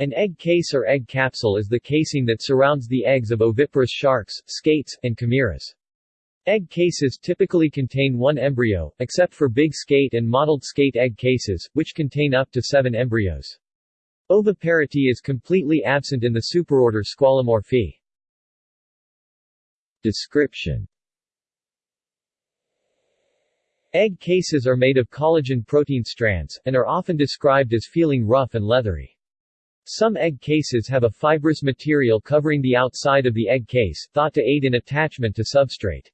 An egg case or egg capsule is the casing that surrounds the eggs of oviparous sharks, skates, and chimeras. Egg cases typically contain one embryo, except for big skate and mottled skate egg cases, which contain up to seven embryos. Oviparity is completely absent in the superorder Squalomorphii. Description Egg cases are made of collagen protein strands, and are often described as feeling rough and leathery. Some egg cases have a fibrous material covering the outside of the egg case, thought to aid in attachment to substrate.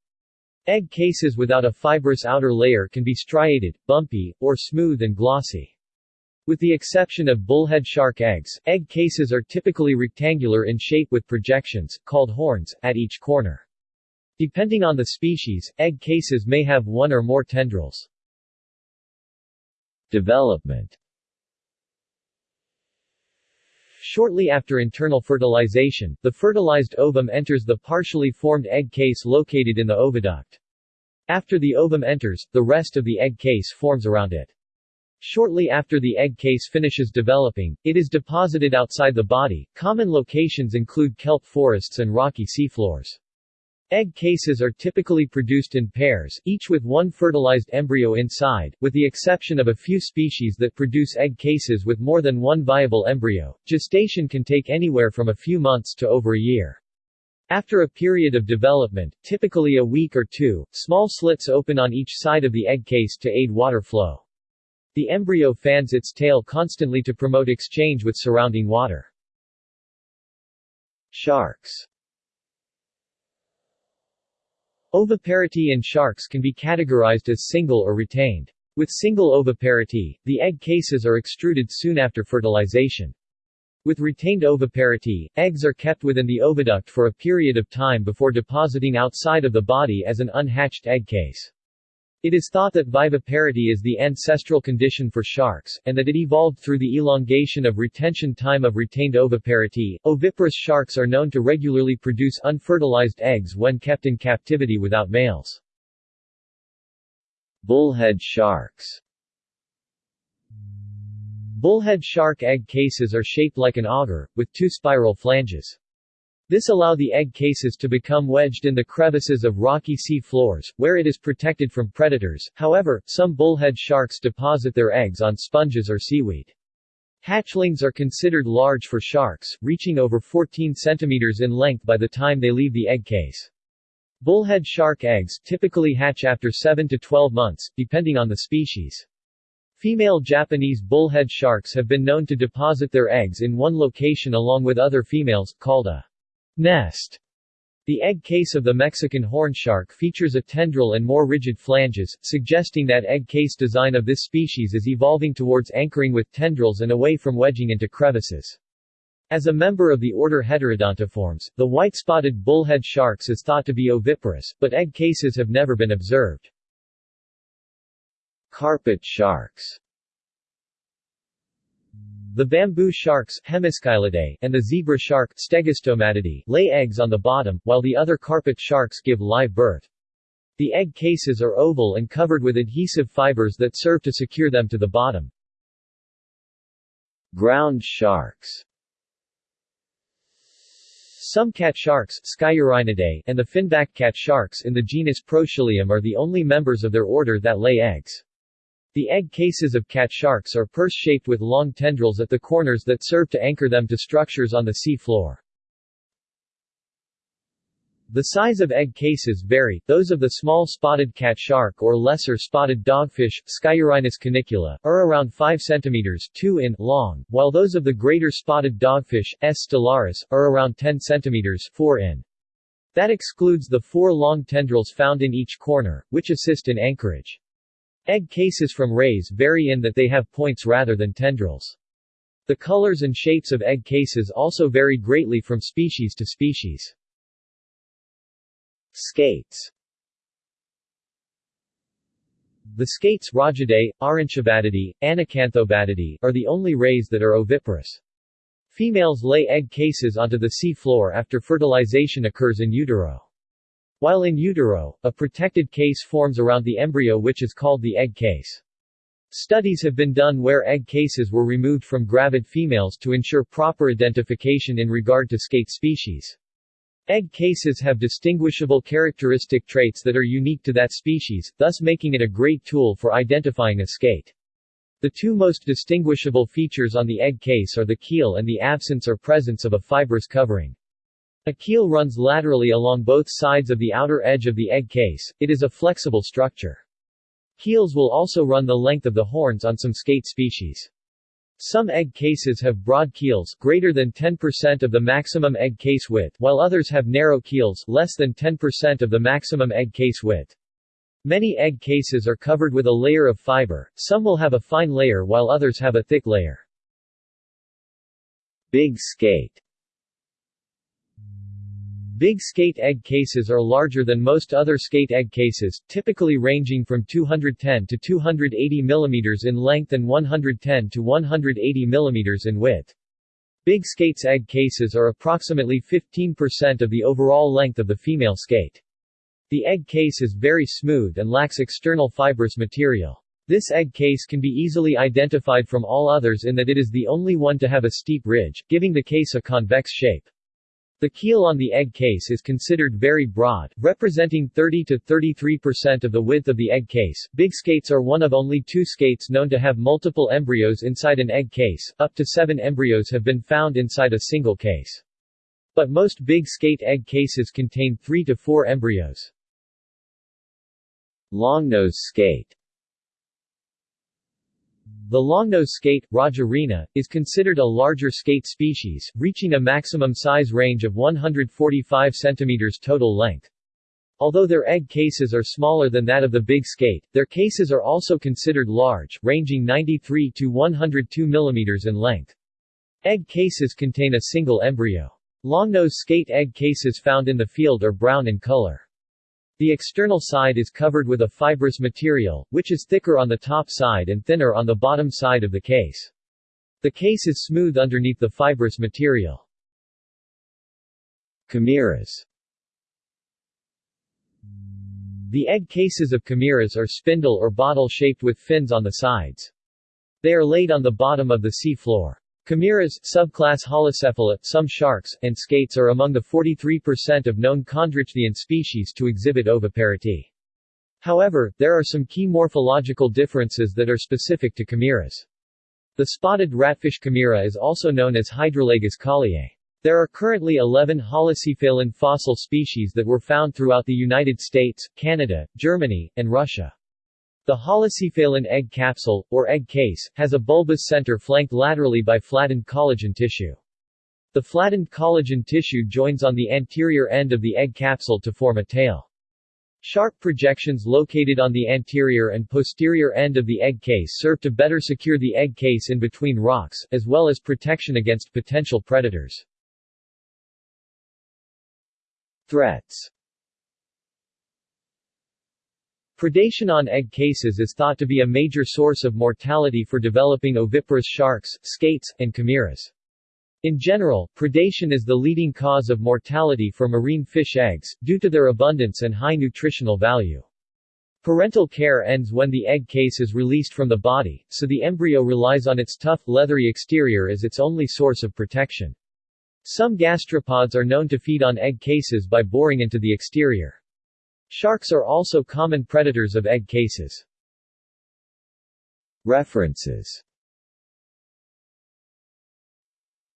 Egg cases without a fibrous outer layer can be striated, bumpy, or smooth and glossy. With the exception of bullhead shark eggs, egg cases are typically rectangular in shape with projections, called horns, at each corner. Depending on the species, egg cases may have one or more tendrils. Development Shortly after internal fertilization, the fertilized ovum enters the partially formed egg case located in the oviduct. After the ovum enters, the rest of the egg case forms around it. Shortly after the egg case finishes developing, it is deposited outside the body. Common locations include kelp forests and rocky seafloors. Egg cases are typically produced in pairs, each with one fertilized embryo inside, with the exception of a few species that produce egg cases with more than one viable embryo. Gestation can take anywhere from a few months to over a year. After a period of development, typically a week or two, small slits open on each side of the egg case to aid water flow. The embryo fans its tail constantly to promote exchange with surrounding water. Sharks Oviparity in sharks can be categorized as single or retained. With single oviparity, the egg cases are extruded soon after fertilization. With retained oviparity, eggs are kept within the oviduct for a period of time before depositing outside of the body as an unhatched egg case. It is thought that viviparity is the ancestral condition for sharks, and that it evolved through the elongation of retention time of retained oviparity. Oviparous sharks are known to regularly produce unfertilized eggs when kept in captivity without males. Bullhead sharks Bullhead shark egg cases are shaped like an auger, with two spiral flanges. This allow the egg cases to become wedged in the crevices of rocky sea floors, where it is protected from predators. However, some bullhead sharks deposit their eggs on sponges or seaweed. Hatchlings are considered large for sharks, reaching over 14 centimeters in length by the time they leave the egg case. Bullhead shark eggs typically hatch after 7 to 12 months, depending on the species. Female Japanese bullhead sharks have been known to deposit their eggs in one location along with other females, called a nest. The egg case of the Mexican horn shark features a tendril and more rigid flanges, suggesting that egg case design of this species is evolving towards anchoring with tendrils and away from wedging into crevices. As a member of the order Heterodontiformes, the white-spotted bullhead sharks is thought to be oviparous, but egg cases have never been observed. Carpet sharks The bamboo sharks and the zebra shark lay eggs on the bottom, while the other carpet sharks give live birth. The egg cases are oval and covered with adhesive fibers that serve to secure them to the bottom. Ground sharks some cat sharks and the finback cat sharks in the genus Proscyllium are the only members of their order that lay eggs. The egg cases of cat sharks are purse-shaped with long tendrils at the corners that serve to anchor them to structures on the sea floor. The size of egg cases vary, those of the small spotted cat shark or lesser spotted dogfish Scyliorhinus canicula, are around 5 cm 2 in long, while those of the greater spotted dogfish, S. stellaris, are around 10 cm 4 in. That excludes the four long tendrils found in each corner, which assist in anchorage. Egg cases from rays vary in that they have points rather than tendrils. The colors and shapes of egg cases also vary greatly from species to species. Skates The skates Rajidae, Arhynchobatidae, Anacanthobatidae are the only rays that are oviparous. Females lay egg cases onto the sea floor after fertilization occurs in utero. While in utero, a protected case forms around the embryo which is called the egg case. Studies have been done where egg cases were removed from gravid females to ensure proper identification in regard to skate species. Egg cases have distinguishable characteristic traits that are unique to that species, thus making it a great tool for identifying a skate. The two most distinguishable features on the egg case are the keel and the absence or presence of a fibrous covering. A keel runs laterally along both sides of the outer edge of the egg case, it is a flexible structure. Keels will also run the length of the horns on some skate species. Some egg cases have broad keels greater than 10% of the maximum egg case width while others have narrow keels less than 10% of the maximum egg case width. Many egg cases are covered with a layer of fiber, some will have a fine layer while others have a thick layer. Big skate Big skate egg cases are larger than most other skate egg cases, typically ranging from 210 to 280 mm in length and 110 to 180 mm in width. Big skate's egg cases are approximately 15% of the overall length of the female skate. The egg case is very smooth and lacks external fibrous material. This egg case can be easily identified from all others in that it is the only one to have a steep ridge, giving the case a convex shape. The keel on the egg case is considered very broad, representing 30 to 33% of the width of the egg case. Big skates are one of only two skates known to have multiple embryos inside an egg case, up to seven embryos have been found inside a single case. But most big skate egg cases contain three to four embryos. Longnose skate the longnose skate, Raja rhina, is considered a larger skate species, reaching a maximum size range of 145 cm total length. Although their egg cases are smaller than that of the big skate, their cases are also considered large, ranging 93 to 102 mm in length. Egg cases contain a single embryo. Longnose skate egg cases found in the field are brown in color. The external side is covered with a fibrous material, which is thicker on the top side and thinner on the bottom side of the case. The case is smooth underneath the fibrous material. Chimeras The egg cases of chimeras are spindle or bottle-shaped with fins on the sides. They are laid on the bottom of the sea floor. Chimeras, subclass Holocephali, some sharks, and skates are among the 43% of known chondrichthyan species to exhibit oviparity. However, there are some key morphological differences that are specific to chimeras. The spotted ratfish chimera is also known as Hydrolagus colliei. There are currently 11 holocephalan fossil species that were found throughout the United States, Canada, Germany, and Russia. The holocephalan egg capsule, or egg case, has a bulbous center flanked laterally by flattened collagen tissue. The flattened collagen tissue joins on the anterior end of the egg capsule to form a tail. Sharp projections located on the anterior and posterior end of the egg case serve to better secure the egg case in between rocks, as well as protection against potential predators. Threats Predation on egg cases is thought to be a major source of mortality for developing oviparous sharks, skates, and chimeras. In general, predation is the leading cause of mortality for marine fish eggs, due to their abundance and high nutritional value. Parental care ends when the egg case is released from the body, so the embryo relies on its tough, leathery exterior as its only source of protection. Some gastropods are known to feed on egg cases by boring into the exterior. Sharks are also common predators of egg cases. References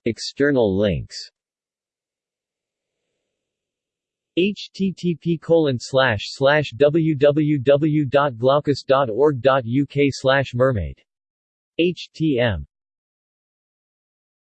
External links http colon slash slash www.glaucus.org.uk slash mermaid. htm